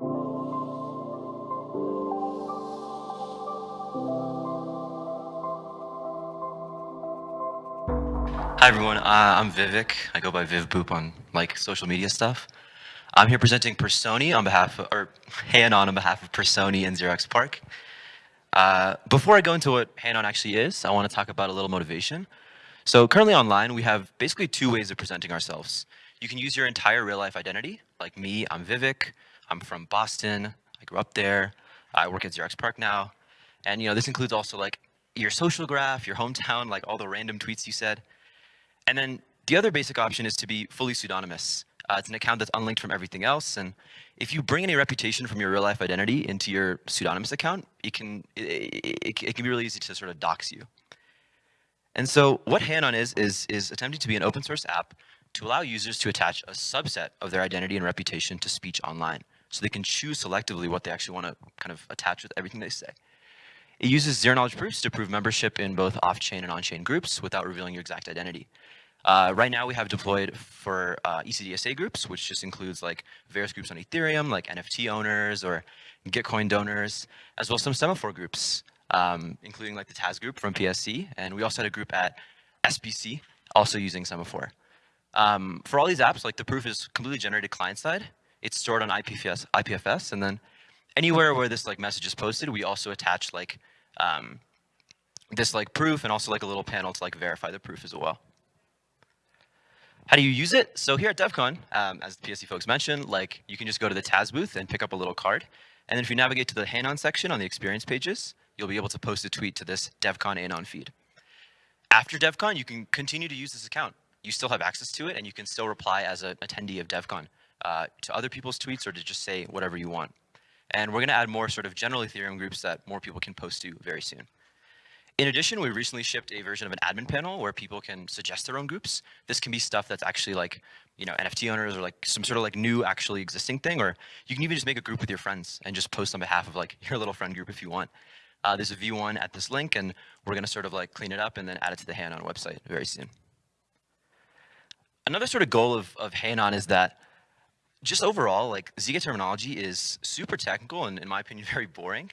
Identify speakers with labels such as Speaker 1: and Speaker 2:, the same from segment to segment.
Speaker 1: Hi everyone, uh, I'm Vivek. I go by VivBoop on like social media stuff. I'm here presenting Personae on behalf of, or heyanon on behalf of Personae and 0xPARC. Uh, before I go into what heyanon actually is, I want to talk about a little motivation. So currently online, we have basically two ways of presenting ourselves. You can use your entire real life identity, like me, I'm Vivek, I'm from Boston, I grew up there, I work at 0xPARC now. And you know, this includes also like your social graph, your hometown, like all the random tweets you said. And then the other basic option is to be fully pseudonymous. Uh, it's an account that's unlinked from everything else. And if you bring any reputation from your real life identity into your pseudonymous account, it can, it, it, it can be really easy to sort of dox you. And so what heyanon is, is, is attempting to be an open source app to allow users to attach a subset of their identity and reputation to speech online. So they can choose selectively what they actually want to kind of attach with everything they say. It uses zero knowledge proofs to prove membership in both off-chain and on-chain groups without revealing your exact identity. Uh, right now we have deployed for uh, ECDSA groups, which just includes like various groups on Ethereum, like NFT owners or Gitcoin donors, as well as some semaphore groups, um, including like the Taz group from PSE. And we also had a group at SBC, also using semaphore. Um, for all these apps, like the proof is completely generated client side. It's stored on IPFS, IPFS, and then anywhere where this like message is posted, we also attach like um, this like proof and also like a little panel to like verify the proof as well. How do you use it? So here at DevCon, um, as the PSE folks mentioned, like you can just go to the Taz booth and pick up a little card. And then if you navigate to the heyanon section on the experience pages, you'll be able to post a tweet to this DevCon Anon feed. After DevCon, you can continue to use this account. You still have access to it and you can still reply as an attendee of DevCon uh, to other people's tweets or to just say whatever you want. And we're gonna add more sort of general Ethereum groups that more people can post to very soon. In addition, we recently shipped a version of an admin panel where people can suggest their own groups. This can be stuff that's actually like, you know, NFT owners or like some sort of like new actually existing thing, or you can even just make a group with your friends and just post on behalf of like your little friend group if you want. Uh, there's a V1 at this link and we're gonna sort of like clean it up and then add it to the heyanon website very soon. Another sort of goal of, of heyanon is that just overall, like ZK terminology is super technical and in my opinion, very boring.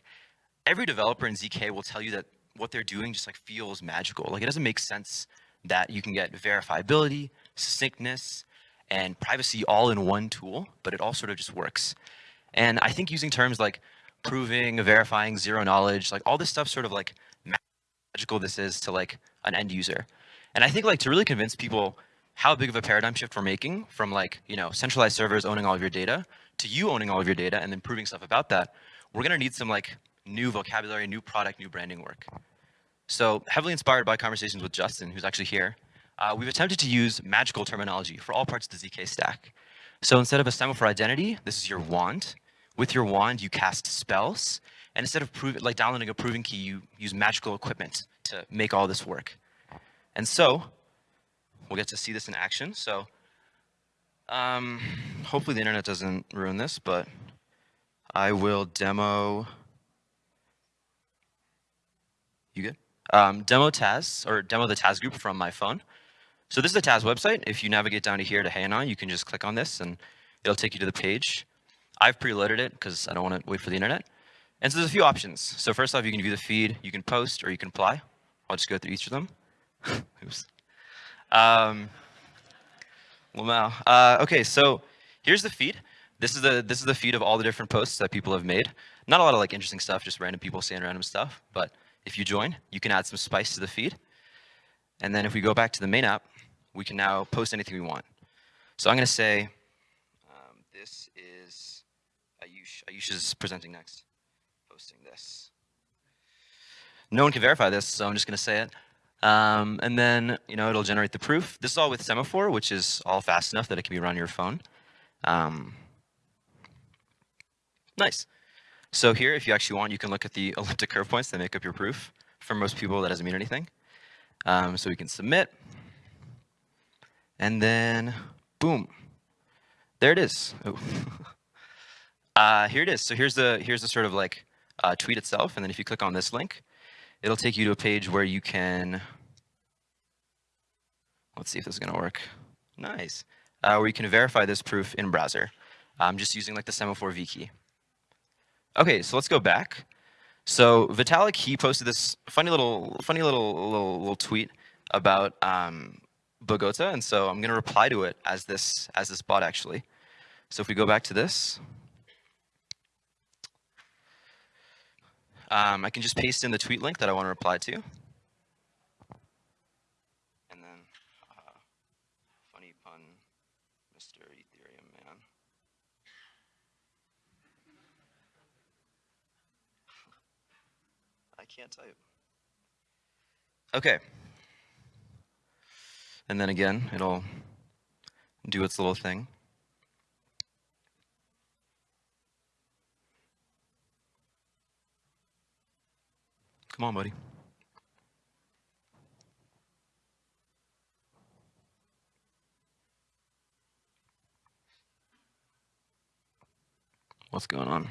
Speaker 1: Every developer in ZK will tell you that what they're doing just like feels magical. Like it doesn't make sense that you can get verifiability, succinctness, and privacy all in one tool, but it all sort of just works. And I think using terms like proving, verifying, zero knowledge, like all this stuff sort of like magical this is to like an end user. And I think like to really convince people how big of a paradigm shift we're making from like, you know, centralized servers owning all of your data to you owning all of your data and then proving stuff about that, we're gonna need some like new vocabulary, new product, new branding work. So heavily inspired by conversations with Justin, who's actually here, uh, we've attempted to use magical terminology for all parts of the ZK stack. So instead of a semaphore identity, this is your wand. With your wand, you cast spells. And instead of prove, like downloading a proving key, you use magical equipment to make all this work. And so we'll get to see this in action. So um, hopefully the internet doesn't ruin this, but I will demo. You good? um, demo Taz, or demo the Taz group from my phone. So this is the Taz website. If you navigate down to here to heyanon, you can just click on this and it'll take you to the page. I've preloaded it because I don't want to wait for the internet. And so there's a few options. So first off, you can view the feed, you can post, or you can apply. I'll just go through each of them. Oops. Um, well, uh, okay, so here's the feed. This is the this is the feed of all the different posts that people have made. Not a lot of like interesting stuff, just random people saying random stuff, but if you join, you can add some spice to the feed. And then if we go back to the main app, we can now post anything we want. So I'm going to say, um, this is Ayush. Ayush is presenting next, posting this. No one can verify this, so I'm just going to say it. Um, and then, you know, it'll generate the proof. This is all with Semaphore, which is all fast enough that it can be run on your phone. Um, nice. So here, if you actually want, you can look at the elliptic curve points that make up your proof. For most people, that doesn't mean anything. Um, so we can submit. And then, boom. There it is. Oh. uh, here it is. So here's the, here's the sort of like uh, tweet itself. And then if you click on this link, it'll take you to a page where you can, let's see if this is to work. Nice. Uh, where you can verify this proof in browser. I'm just using like the semaphore V key. Okay, so let's go back. So Vitalik, he posted this funny little, funny little, little, little tweet about um, Bogota, and so I'm going to reply to it as this, as this bot actually. So if we go back to this, um, I can just paste in the tweet link that I want to reply to. And then, uh, funny pun, Mr. Ethereum man. I can't type. Okay. And then again, it'll do its little thing. Come on, buddy. What's going on?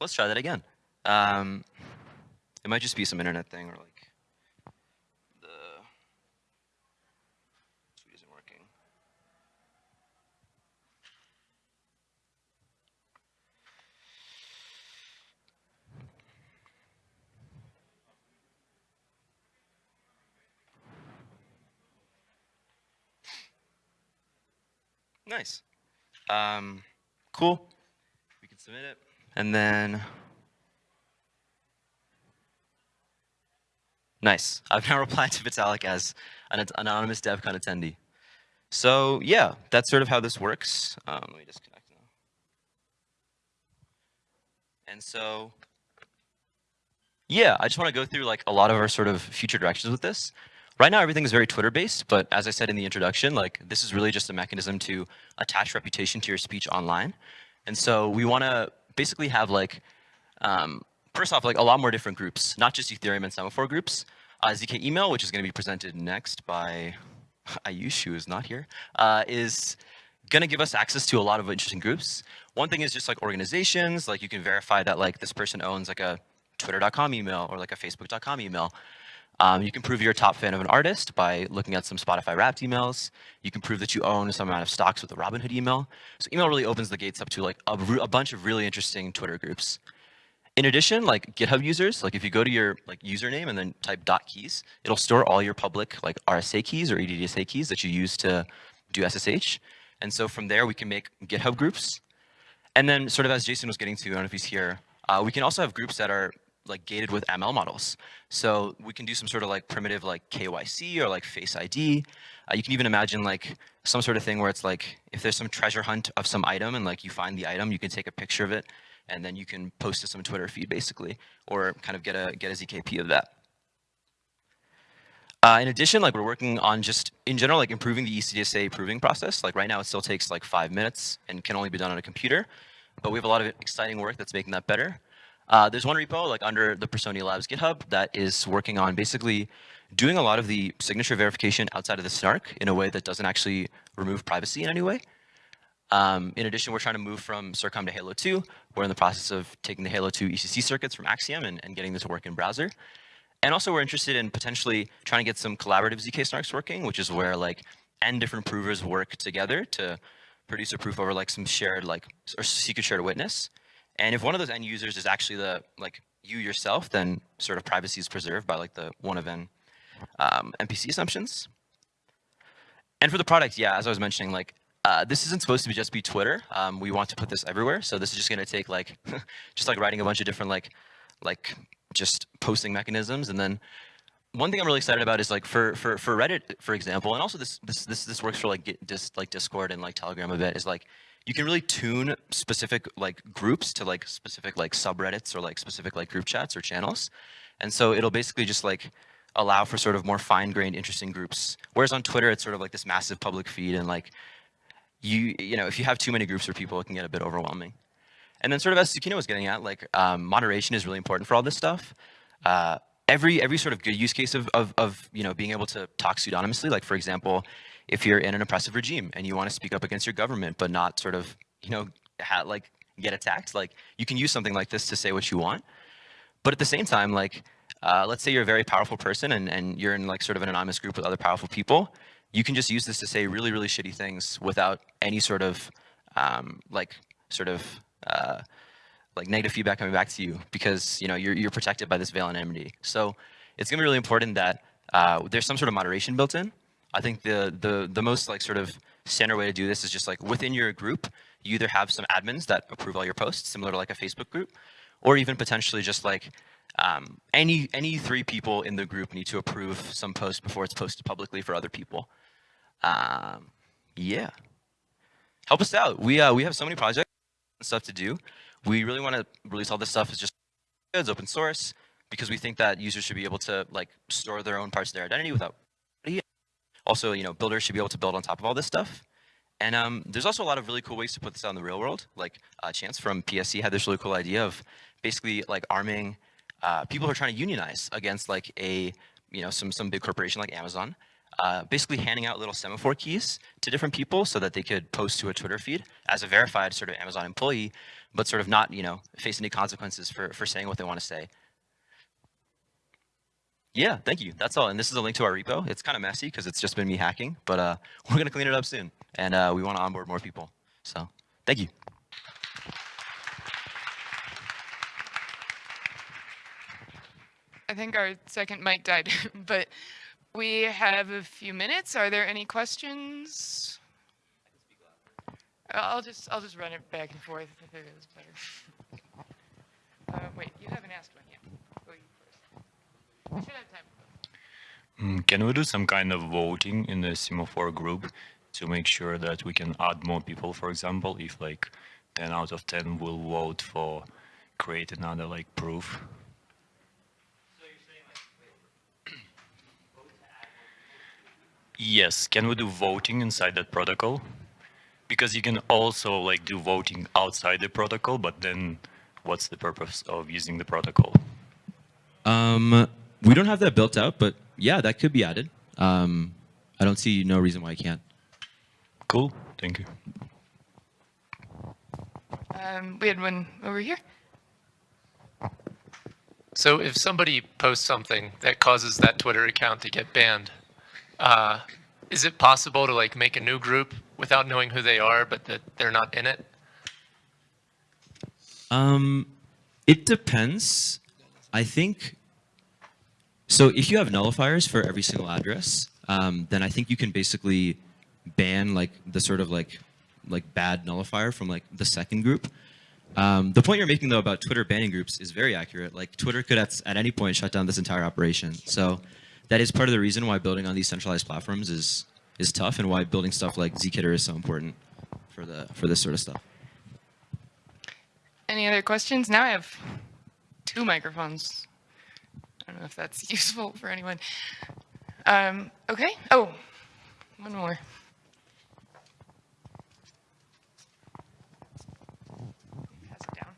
Speaker 1: Let's try that again. Um, it might just be some internet thing or like Nice. Um, cool. We can submit it. And then, nice. I've now replied to Vitalik as an anonymous DevCon attendee. So yeah, that's sort of how this works. Um, let me disconnect now. And so, yeah, I just want to go through like a lot of our sort of future directions with this. Right now, everything is very Twitter-based, but as I said in the introduction, like this is really just a mechanism to attach reputation to your speech online. And so we want to basically have like, um, first off, like a lot more different groups, not just Ethereum and Semaphore groups. Uh, ZK email, which is going to be presented next by Ayush, who is not here, uh, is going to give us access to a lot of interesting groups. One thing is just like organizations, like you can verify that like this person owns like a twitter.com email or like a facebook.com email. Um, you can prove you're a top fan of an artist by looking at some Spotify Wrapped emails. You can prove that you own some amount of stocks with a Robinhood email. So email really opens the gates up to like a, a bunch of really interesting Twitter groups. In addition, like GitHub users, like if you go to your like username and then type dot keys, it'll store all your public like RSA keys or EDDSA keys that you use to do SSH. And so from there, we can make GitHub groups. And then sort of as Jason was getting to, I don't know if he's here, uh, we can also have groups that are like gated with ML models. So we can do some sort of like primitive like KYC or like Face ID. Uh, you can even imagine like some sort of thing where it's like if there's some treasure hunt of some item and like you find the item, you can take a picture of it and then you can post to some Twitter feed basically, or kind of get a get a ZKP of that. Uh, in addition, like we're working on just in general, like improving the ECDSA proving process. Like right now, it still takes like five minutes and can only be done on a computer, but we have a lot of exciting work that's making that better. Uh, there's one repo like under the Personae Labs GitHub that is working on basically doing a lot of the signature verification outside of the snark in a way that doesn't actually remove privacy in any way. Um, in addition, we're trying to move from CirCom to Halo 2. We're in the process of taking the Halo 2 ECC circuits from Axiom and, and getting this to work in browser. And also we're interested in potentially trying to get some collaborative ZK snarks working, which is where like n different provers work together to produce a proof over like some shared like or secret shared witness. And if one of those end users is actually the like you yourself, then sort of privacy is preserved by like the one of n um, MPC assumptions. And for the product, yeah, as I was mentioning, like uh, this isn't supposed to be just be Twitter. Um, we want to put this everywhere. So this is just going to take like, just like writing a bunch of different like, like just posting mechanisms. And then one thing I'm really excited about is like for for for Reddit, for example, and also this this this this works for like just like Discord and like Telegram a bit. Is like you can really tune specific like groups to like specific like subreddits or like specific like group chats or channels. And so it'll basically just like allow for sort of more fine-grained interesting groups. Whereas on Twitter, it's sort of like this massive public feed and like you, you know, if you have too many groups or people, it can get a bit overwhelming. And then sort of as Tsukino was getting at, like um, moderation is really important for all this stuff. Uh, every every sort of good use case of, of, of you know being able to talk pseudonymously, like for example, if you're in an oppressive regime and you want to speak up against your government, but not sort of, you know, like get attacked, like you can use something like this to say what you want. But at the same time, like, uh, let's say you're a very powerful person and, and you're in like sort of an anonymous group with other powerful people. you can just use this to say really, really shitty things without any sort of um, like sort of uh, like negative feedback coming back to you because you know you're you're protected by this veil anonymity. So it's gonna be really important that uh, there's some sort of moderation built in. I think the the the most like sort of standard way to do this is just like within your group, you either have some admins that approve all your posts, similar to like a Facebook group, or even potentially just like um, any any three people in the group need to approve some post before it's posted publicly for other people. Um, yeah, help us out. We uh, we have so many projects and stuff to do. We really want to release all this stuff as just it's open source because we think that users should be able to like store their own parts of their identity without. Also, you know, builders should be able to build on top of all this stuff. And um, there's also a lot of really cool ways to put this out in the real world. Like uh, Chance from PSE had this really cool idea of basically like arming uh, people who are trying to unionize against like a, you know, some, some big corporation like Amazon, uh, basically handing out little semaphore keys to different people so that they could post to a Twitter feed as a verified sort of Amazon employee, but sort of not, you know, face any consequences for, for saying what they want to say. Yeah, thank you. That's all. And this is a link to our repo. It's kind of messy because it's just been me hacking, but uh, we're going to clean it up soon. And uh, we want to onboard more people. So thank you.
Speaker 2: I think our second mic died, but we have a few minutes. Are there any questions? I'll just I'll just run it back and forth if it is better. Uh, wait, you haven't asked one yet. Go you first. We should have time.
Speaker 3: Mm, Can we do some kind of voting in the semaphore group to make sure that we can add more people, for example, if like 10 out of 10 will vote for create another like proof? Yes, can we do voting inside that protocol? Because you can also like do voting outside the protocol, but then what's the purpose of using the protocol?
Speaker 1: Um, we don't have that built out, but yeah, that could be added. Um, I don't see no reason why I can't.
Speaker 3: Cool, thank you.
Speaker 2: Um, we had one over here.
Speaker 4: So if somebody posts something that causes that Twitter account to get banned, uh, is it possible to like make a new group without knowing who they are, but that they're not in it?
Speaker 1: Um, it depends. I think, so if you have nullifiers for every single address, um, then I think you can basically ban like the sort of like like bad nullifier from like the second group. Um, the point you're making though about Twitter banning groups is very accurate. Like Twitter could at, at any point shut down this entire operation. So that is part of the reason why building on these centralized platforms is is tough and why building stuff like zkitter is so important for the for this sort of stuff.
Speaker 2: Any other questions? Now I have two microphones. I don't know if that's useful for anyone. Um, okay. Oh, one more. Pass it down.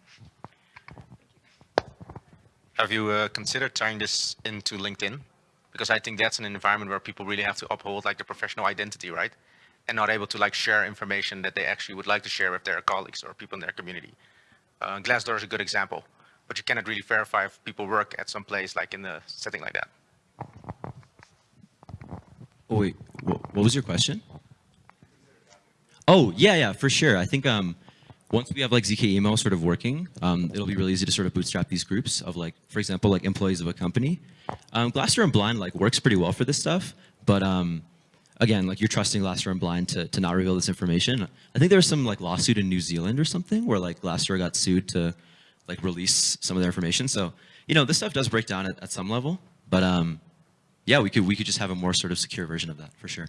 Speaker 5: Have you uh, considered tying this into LinkedIn? Because I think that's an environment where people really have to uphold like their professional identity, right? And not able to like share information that they actually would like to share with their colleagues or people in their community. Uh, Glassdoor is a good example, but you cannot really verify if people work at some place like in a setting like that.
Speaker 1: Oh, wait, what, was your question? Oh, yeah, yeah, for sure. I think um, once we have like ZK email sort of working, um, it'll be really easy to sort of bootstrap these groups of like, for example, like employees of a company. Um, and Blind like works pretty well for this stuff, but um, again, like you're trusting Glassdoor and Blind to, to not reveal this information. I think there was some like lawsuit in New Zealand or something where like Glassdoor got sued to like release some of their information. So, you know, this stuff does break down at, at some level, but um, yeah, we could we could just have a more sort of secure version of that for sure.